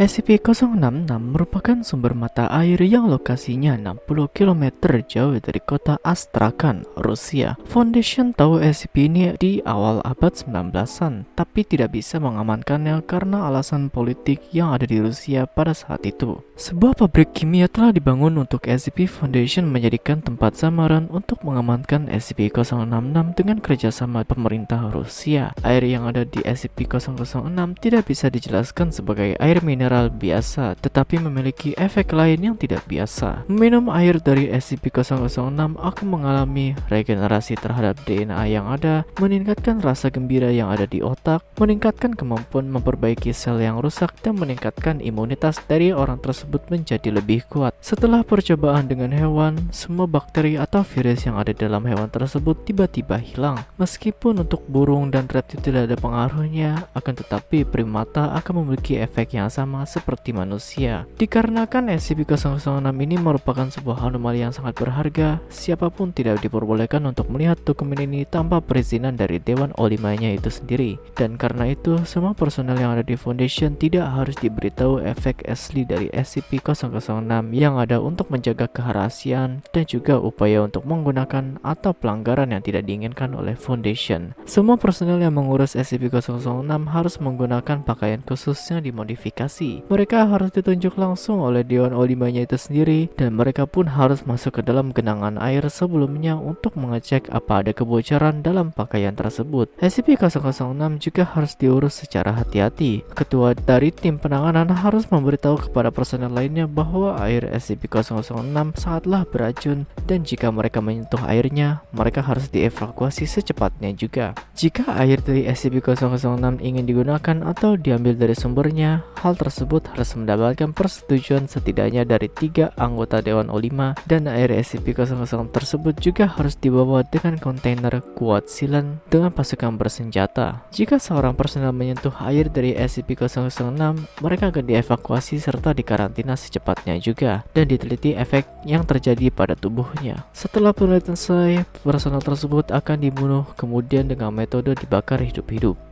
SCP-066 merupakan sumber mata air yang lokasinya 60 km jauh dari kota Astrakhan, Rusia. Foundation tahu SCP ini di awal abad 19-an, tapi tidak bisa mengamankannya karena alasan politik yang ada di Rusia pada saat itu. Sebuah pabrik kimia telah dibangun untuk SCP Foundation menjadikan tempat samaran untuk mengamankan SCP-066 dengan kerjasama pemerintah Rusia. Air yang ada di SCP-006 tidak bisa dijelaskan sebagai air mineral biasa, tetapi memiliki efek lain yang tidak biasa. Minum air dari SCP-006 akan mengalami regenerasi terhadap DNA yang ada, meningkatkan rasa gembira yang ada di otak, meningkatkan kemampuan memperbaiki sel yang rusak, dan meningkatkan imunitas dari orang tersebut menjadi lebih kuat. Setelah percobaan dengan hewan, semua bakteri atau virus yang ada dalam hewan tersebut tiba-tiba hilang. Meskipun untuk burung dan reptil tidak ada pengaruhnya, akan tetapi primata akan memiliki efek yang sama seperti manusia. Dikarenakan SCP-006 ini merupakan sebuah anomali yang sangat berharga, siapa pun tidak diperbolehkan untuk melihat dokumen ini tanpa perizinan dari Dewan Olimanya itu sendiri. Dan karena itu, semua personel yang ada di Foundation tidak harus diberitahu efek asli dari SCP-006 yang ada untuk menjaga kerahasiaan dan juga upaya untuk menggunakan atau pelanggaran yang tidak diinginkan oleh Foundation. Semua personel yang mengurus SCP-006 harus menggunakan pakaian khusus yang dimodifikasi mereka harus ditunjuk langsung oleh Dewan Olimanya itu sendiri dan mereka pun harus masuk ke dalam genangan air sebelumnya untuk mengecek apa ada kebocoran dalam pakaian tersebut. SCP-006 juga harus diurus secara hati-hati. Ketua dari tim penanganan harus memberitahu kepada personel lainnya bahwa air SCP-006 sangatlah beracun dan jika mereka menyentuh airnya, mereka harus dievakuasi secepatnya juga. Jika air dari SCP-006 ingin digunakan atau diambil dari sumbernya, hal tersebut harus mendapatkan persetujuan setidaknya dari tiga anggota Dewan O5 dan air SCP-00 tersebut juga harus dibawa dengan kontainer kuat silen dengan pasukan bersenjata. Jika seorang personel menyentuh air dari SCP-006, mereka akan dievakuasi serta dikarantina secepatnya juga dan diteliti efek yang terjadi pada tubuhnya. Setelah penelitian selesai, personel tersebut akan dibunuh kemudian dengan metode dibakar hidup-hidup.